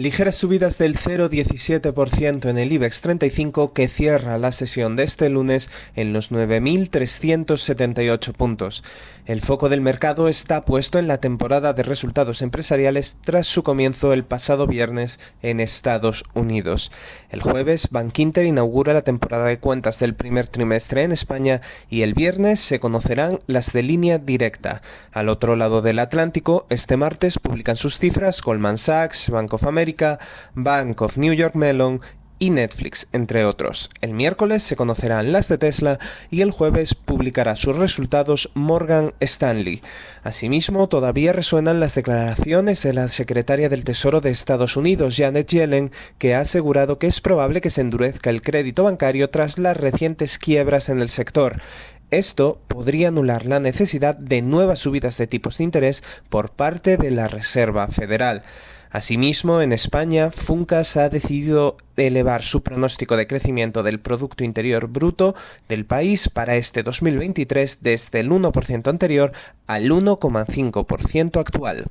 Ligeras subidas del 0,17% en el IBEX 35 que cierra la sesión de este lunes en los 9.378 puntos. El foco del mercado está puesto en la temporada de resultados empresariales tras su comienzo el pasado viernes en Estados Unidos. El jueves, Bankinter inaugura la temporada de cuentas del primer trimestre en España y el viernes se conocerán las de línea directa. Al otro lado del Atlántico, este martes publican sus cifras Goldman Sachs, Bank of America, Bank of New York Mellon y Netflix, entre otros. El miércoles se conocerán las de Tesla y el jueves publicará sus resultados Morgan Stanley. Asimismo, todavía resuenan las declaraciones de la secretaria del Tesoro de Estados Unidos, Janet Yellen, que ha asegurado que es probable que se endurezca el crédito bancario tras las recientes quiebras en el sector. Esto podría anular la necesidad de nuevas subidas de tipos de interés por parte de la Reserva Federal. Asimismo, en España, Funcas ha decidido elevar su pronóstico de crecimiento del Producto Interior Bruto del país para este 2023 desde el 1% anterior al 1,5% actual.